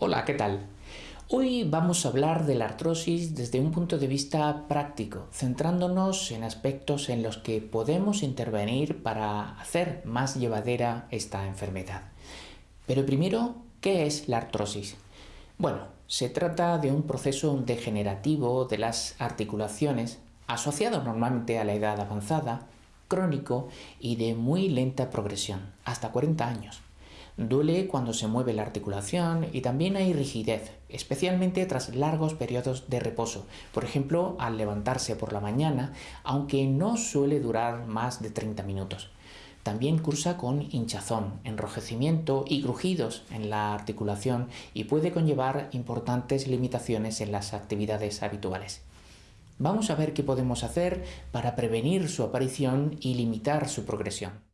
Hola, ¿qué tal? Hoy vamos a hablar de la artrosis desde un punto de vista práctico, centrándonos en aspectos en los que podemos intervenir para hacer más llevadera esta enfermedad. Pero primero, ¿qué es la artrosis? Bueno, se trata de un proceso degenerativo de las articulaciones asociado normalmente a la edad avanzada, crónico y de muy lenta progresión, hasta 40 años. Duele cuando se mueve la articulación y también hay rigidez, especialmente tras largos periodos de reposo, por ejemplo al levantarse por la mañana, aunque no suele durar más de 30 minutos. También cursa con hinchazón, enrojecimiento y crujidos en la articulación y puede conllevar importantes limitaciones en las actividades habituales. Vamos a ver qué podemos hacer para prevenir su aparición y limitar su progresión.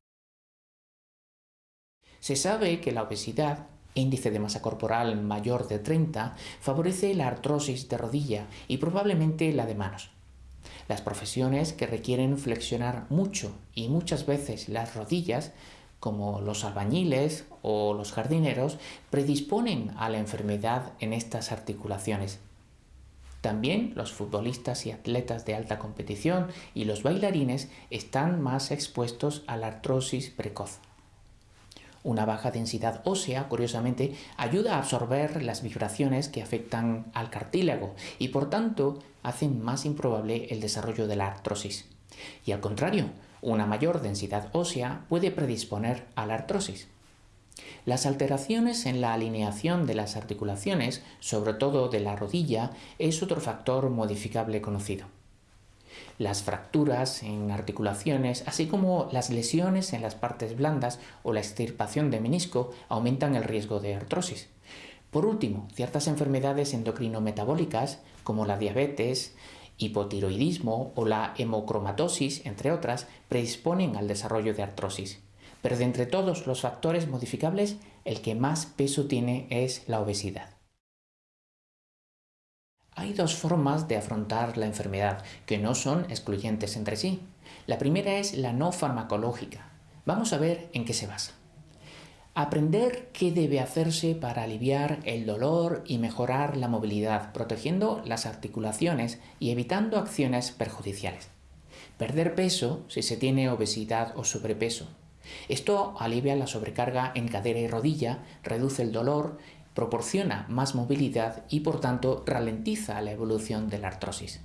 Se sabe que la obesidad, índice de masa corporal mayor de 30, favorece la artrosis de rodilla y probablemente la de manos. Las profesiones que requieren flexionar mucho y muchas veces las rodillas, como los albañiles o los jardineros, predisponen a la enfermedad en estas articulaciones. También los futbolistas y atletas de alta competición y los bailarines están más expuestos a la artrosis precoz. Una baja densidad ósea, curiosamente, ayuda a absorber las vibraciones que afectan al cartílago y por tanto hacen más improbable el desarrollo de la artrosis. Y al contrario, una mayor densidad ósea puede predisponer a la artrosis. Las alteraciones en la alineación de las articulaciones, sobre todo de la rodilla, es otro factor modificable conocido las fracturas en articulaciones, así como las lesiones en las partes blandas o la extirpación de menisco aumentan el riesgo de artrosis. Por último, ciertas enfermedades endocrinometabólicas como la diabetes, hipotiroidismo o la hemocromatosis, entre otras, predisponen al desarrollo de artrosis. Pero de entre todos los factores modificables, el que más peso tiene es la obesidad. Hay dos formas de afrontar la enfermedad que no son excluyentes entre sí. La primera es la no farmacológica. Vamos a ver en qué se basa. Aprender qué debe hacerse para aliviar el dolor y mejorar la movilidad, protegiendo las articulaciones y evitando acciones perjudiciales. Perder peso si se tiene obesidad o sobrepeso. Esto alivia la sobrecarga en cadera y rodilla, reduce el dolor proporciona más movilidad y por tanto ralentiza la evolución de la artrosis.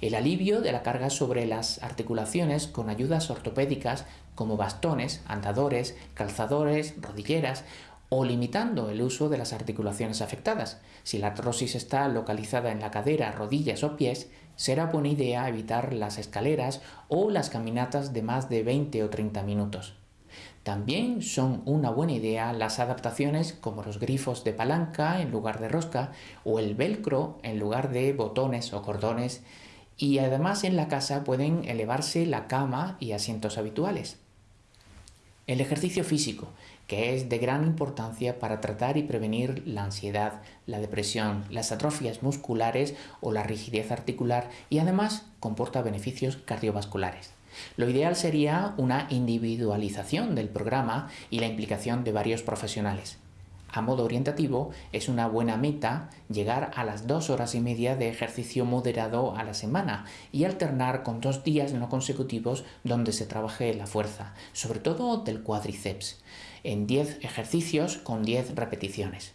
El alivio de la carga sobre las articulaciones con ayudas ortopédicas como bastones, andadores, calzadores, rodilleras o limitando el uso de las articulaciones afectadas. Si la artrosis está localizada en la cadera, rodillas o pies, será buena idea evitar las escaleras o las caminatas de más de 20 o 30 minutos. También son una buena idea las adaptaciones como los grifos de palanca en lugar de rosca o el velcro en lugar de botones o cordones y además en la casa pueden elevarse la cama y asientos habituales. El ejercicio físico, que es de gran importancia para tratar y prevenir la ansiedad, la depresión, las atrofias musculares o la rigidez articular y además comporta beneficios cardiovasculares. Lo ideal sería una individualización del programa y la implicación de varios profesionales. A modo orientativo, es una buena meta llegar a las dos horas y media de ejercicio moderado a la semana y alternar con dos días no consecutivos donde se trabaje la fuerza, sobre todo del cuádriceps, en 10 ejercicios con 10 repeticiones.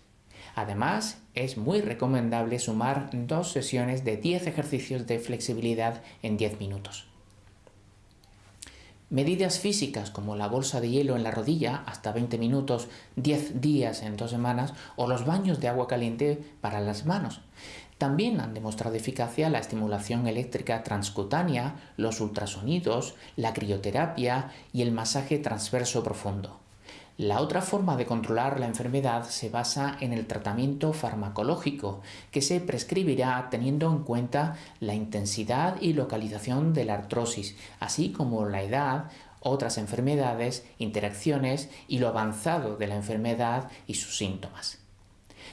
Además, es muy recomendable sumar dos sesiones de 10 ejercicios de flexibilidad en 10 minutos. Medidas físicas como la bolsa de hielo en la rodilla hasta 20 minutos, 10 días en dos semanas o los baños de agua caliente para las manos. También han demostrado eficacia la estimulación eléctrica transcutánea, los ultrasonidos, la crioterapia y el masaje transverso profundo. La otra forma de controlar la enfermedad se basa en el tratamiento farmacológico, que se prescribirá teniendo en cuenta la intensidad y localización de la artrosis, así como la edad, otras enfermedades, interacciones y lo avanzado de la enfermedad y sus síntomas.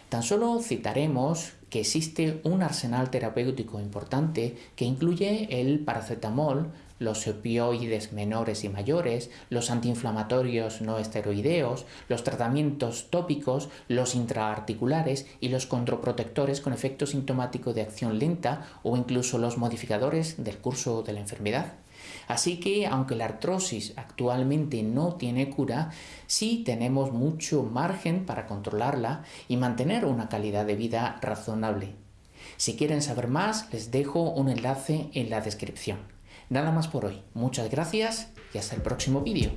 Tan solo citaremos que existe un arsenal terapéutico importante que incluye el paracetamol, los opioides menores y mayores, los antiinflamatorios no esteroideos, los tratamientos tópicos, los intraarticulares y los controprotectores con efecto sintomático de acción lenta o incluso los modificadores del curso de la enfermedad. Así que, aunque la artrosis actualmente no tiene cura, sí tenemos mucho margen para controlarla y mantener una calidad de vida razonable. Si quieren saber más, les dejo un enlace en la descripción. Nada más por hoy. Muchas gracias y hasta el próximo vídeo.